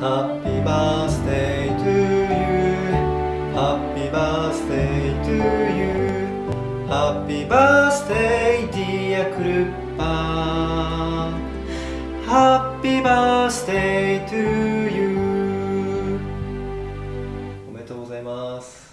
Happy birthday to you Happy birthday to you Happy birthday dear Krupa Happy birthday to you おめでとうございます